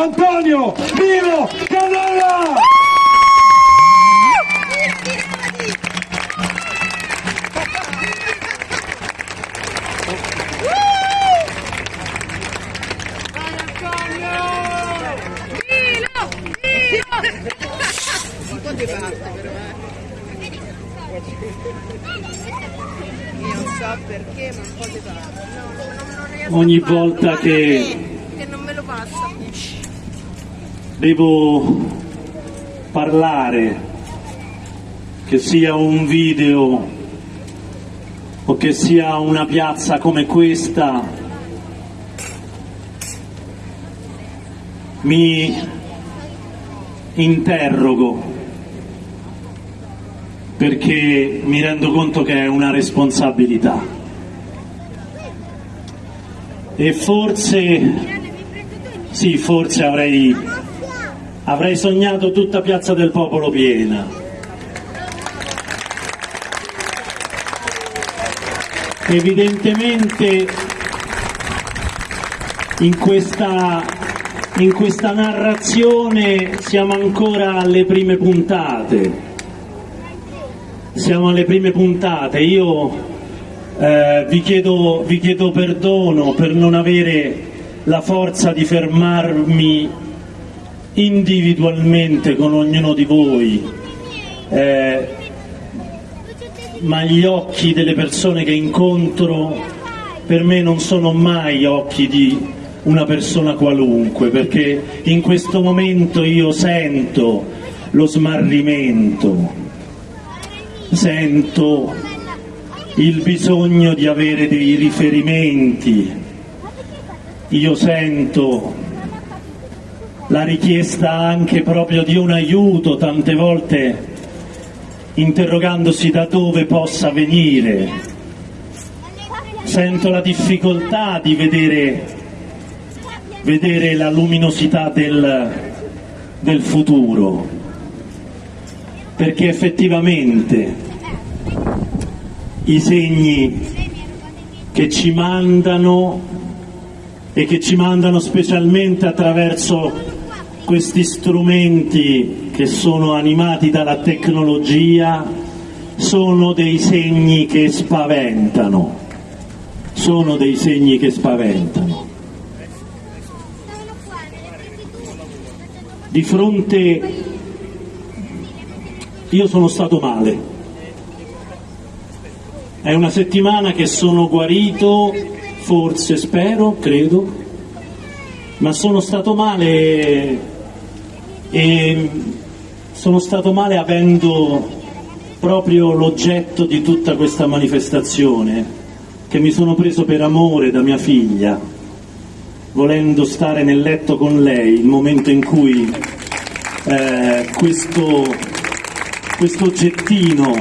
Antonio Milo Canella! perché, ma un po' di non, non Ogni volta che- devo parlare, che sia un video o che sia una piazza come questa, mi interrogo perché mi rendo conto che è una responsabilità. E forse sì, forse avrei Avrei sognato tutta Piazza del Popolo piena. Evidentemente in questa, in questa narrazione siamo ancora alle prime puntate. Siamo alle prime puntate. Io eh, vi, chiedo, vi chiedo perdono per non avere la forza di fermarmi individualmente con ognuno di voi, eh, ma gli occhi delle persone che incontro per me non sono mai occhi di una persona qualunque, perché in questo momento io sento lo smarrimento, sento il bisogno di avere dei riferimenti, io sento la richiesta anche proprio di un aiuto, tante volte interrogandosi da dove possa venire. Sento la difficoltà di vedere, vedere la luminosità del, del futuro, perché effettivamente i segni che ci mandano e che ci mandano specialmente attraverso questi strumenti che sono animati dalla tecnologia sono dei segni che spaventano, sono dei segni che spaventano. Di fronte io sono stato male, è una settimana che sono guarito, forse spero, credo, ma sono stato male e sono stato male avendo proprio l'oggetto di tutta questa manifestazione che mi sono preso per amore da mia figlia, volendo stare nel letto con lei il momento in cui eh, questo, questo oggettino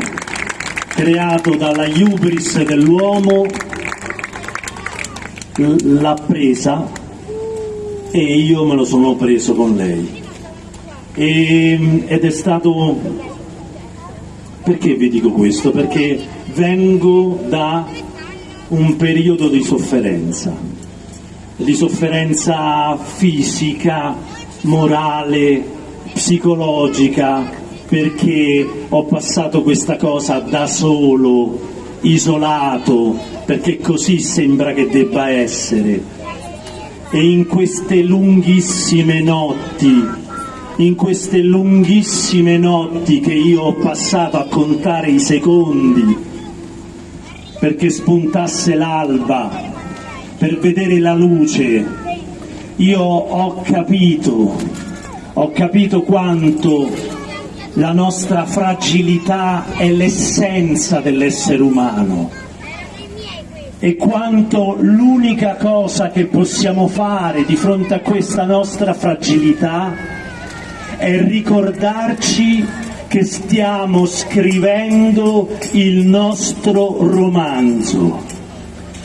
creato dalla hubris dell'uomo l'ha presa e io me lo sono preso con lei. E- ed è stato... Perché vi dico questo? Perché vengo da un periodo di sofferenza, di sofferenza fisica, morale, psicologica, perché ho passato questa cosa da solo, isolato, perché così sembra che debba essere. E in queste lunghissime notti, in queste lunghissime notti che io ho passato a contare i secondi perché spuntasse l'alba, per vedere la luce, io ho capito, ho capito quanto la nostra fragilità è l'essenza dell'essere umano e quanto l'unica cosa che possiamo fare di fronte a questa nostra fragilità è ricordarci che stiamo scrivendo il nostro romanzo,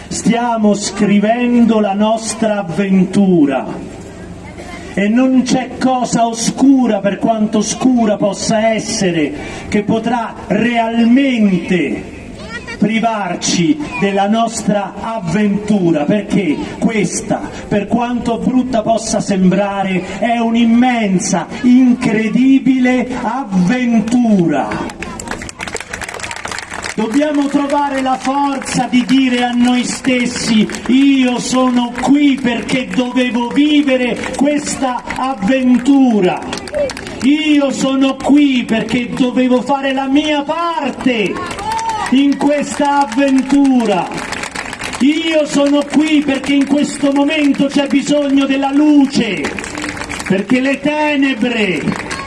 stiamo scrivendo la nostra avventura. E non c'è cosa oscura, per quanto oscura possa essere, che potrà realmente privarci della nostra avventura, perché questa, per quanto brutta possa sembrare, è un'immensa, incredibile avventura. Dobbiamo trovare la forza di dire a noi stessi io sono qui perché dovevo vivere questa avventura. Io sono qui perché dovevo fare la mia parte in questa avventura. Io sono qui perché in questo momento c'è bisogno della luce, perché le tenebre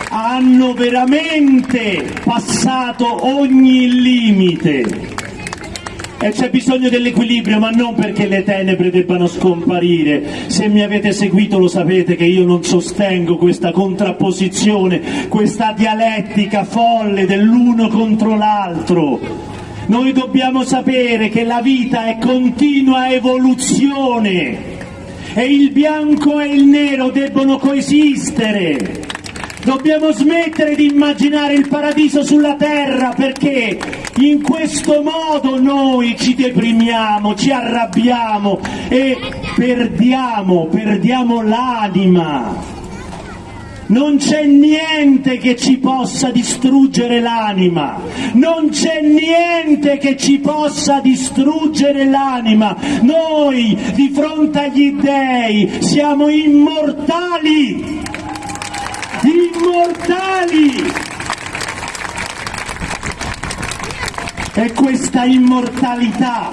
hanno veramente passato ogni limite. E c'è bisogno dell'equilibrio, ma non perché le tenebre debbano scomparire. Se mi avete seguito lo sapete che io non sostengo questa contrapposizione, questa dialettica folle dell'uno contro l'altro. Noi dobbiamo sapere che la vita è continua evoluzione e il bianco e il nero debbono coesistere. Dobbiamo smettere di immaginare il paradiso sulla terra perché in questo modo noi ci deprimiamo, ci arrabbiamo e perdiamo, perdiamo l'anima. Non c'è niente che ci possa distruggere l'anima, non c'è niente che ci possa distruggere l'anima. Noi di fronte agli dèi siamo immortali immortali. E questa immortalità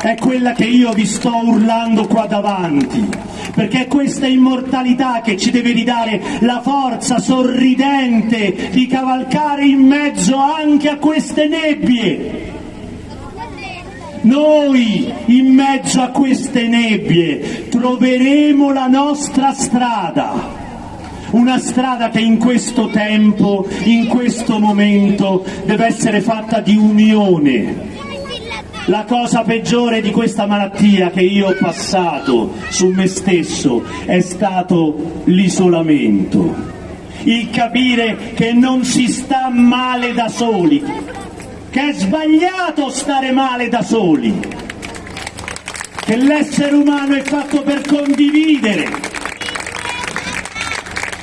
è quella che io vi sto urlando qua davanti, perché è questa immortalità che ci deve ridare la forza sorridente di cavalcare in mezzo anche a queste nebbie. Noi in mezzo a queste nebbie troveremo la nostra strada una strada che in questo tempo, in questo momento deve essere fatta di unione. La cosa peggiore di questa malattia che io ho passato su me stesso è stato l'isolamento, il capire che non si sta male da soli, che è sbagliato stare male da soli, che l'essere umano è fatto per condividere,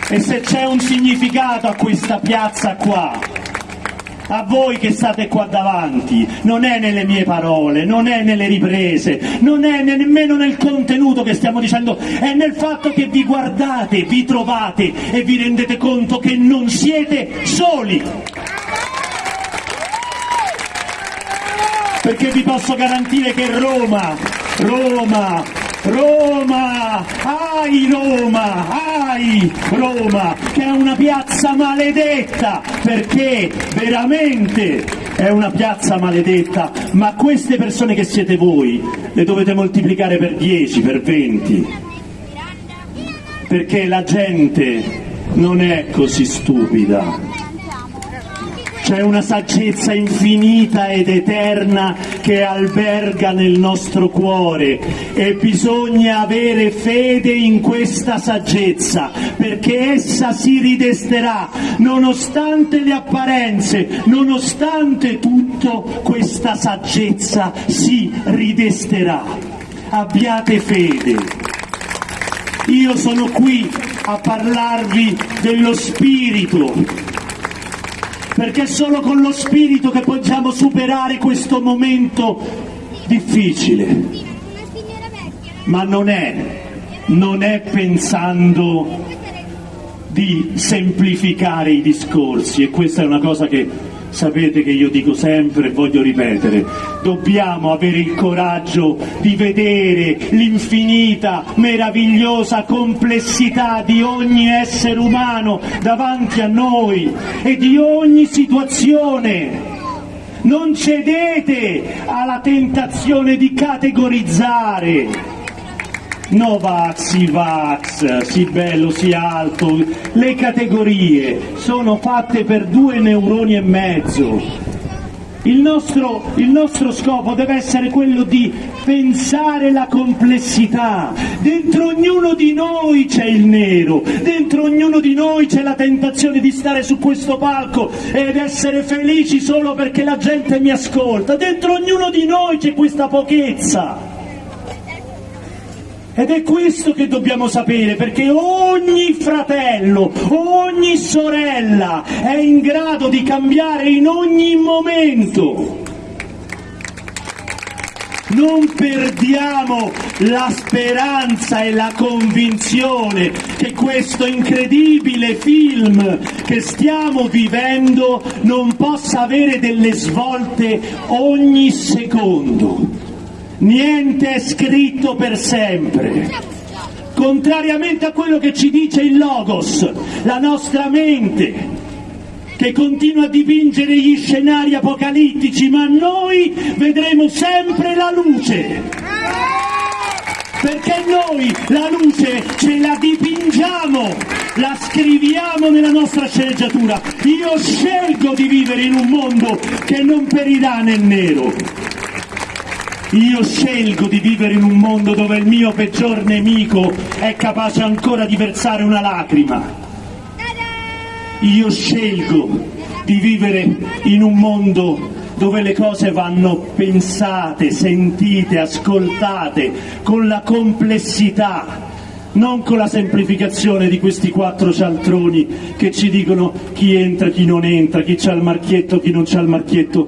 e se c'è un significato a questa piazza qua, a voi che state qua davanti, non è nelle mie parole, non è nelle riprese, non è nemmeno nel contenuto che stiamo dicendo, è nel fatto che vi guardate, vi trovate e vi rendete conto che non siete soli. Perché vi posso garantire che Roma, Roma, Roma, ai Roma, ai Roma, che è una piazza maledetta, perché veramente è una piazza maledetta, ma queste persone che siete voi le dovete moltiplicare per 10, per 20, perché la gente non è così stupida c'è una saggezza infinita ed eterna che alberga nel nostro cuore e bisogna avere fede in questa saggezza perché essa si ridesterà nonostante le apparenze, nonostante tutto questa saggezza si ridesterà. Abbiate fede. Io sono qui a parlarvi dello spirito perché è solo con lo spirito che possiamo superare questo momento difficile. Ma non è, non è pensando di semplificare i discorsi e questa è una cosa che Sapete che io dico sempre e voglio ripetere, dobbiamo avere il coraggio di vedere l'infinita, meravigliosa complessità di ogni essere umano davanti a noi e di ogni situazione. Non cedete alla tentazione di categorizzare Novax, Ivax, si bello, si alto, le categorie sono fatte per due neuroni e mezzo. Il nostro, il nostro, scopo deve essere quello di pensare la complessità. Dentro ognuno di noi c'è il nero, dentro ognuno di noi c'è la tentazione di stare su questo palco ed essere felici solo perché la gente mi ascolta. Dentro ognuno di noi c'è questa pochezza. Ed è questo che dobbiamo sapere, perché ogni fratello, ogni sorella è in grado di cambiare in ogni momento. Non perdiamo la speranza e la convinzione che questo incredibile film che stiamo vivendo non possa avere delle svolte ogni secondo Niente è scritto per sempre. Contrariamente a quello che ci dice il Logos, la nostra mente, che continua a dipingere gli scenari apocalittici, ma noi vedremo sempre la luce. Perché noi la luce ce la dipingiamo, la scriviamo nella nostra sceneggiatura. Io scelgo di vivere in un mondo che non perirà nel nero io scelgo di vivere in un mondo dove il mio peggior nemico è capace ancora di versare una lacrima. Io scelgo di vivere in un mondo dove le cose vanno pensate, sentite, ascoltate con la complessità, non con la semplificazione di questi quattro cialtroni che ci dicono chi entra, chi non entra, chi c'ha il marchietto, chi non c'ha il marchietto.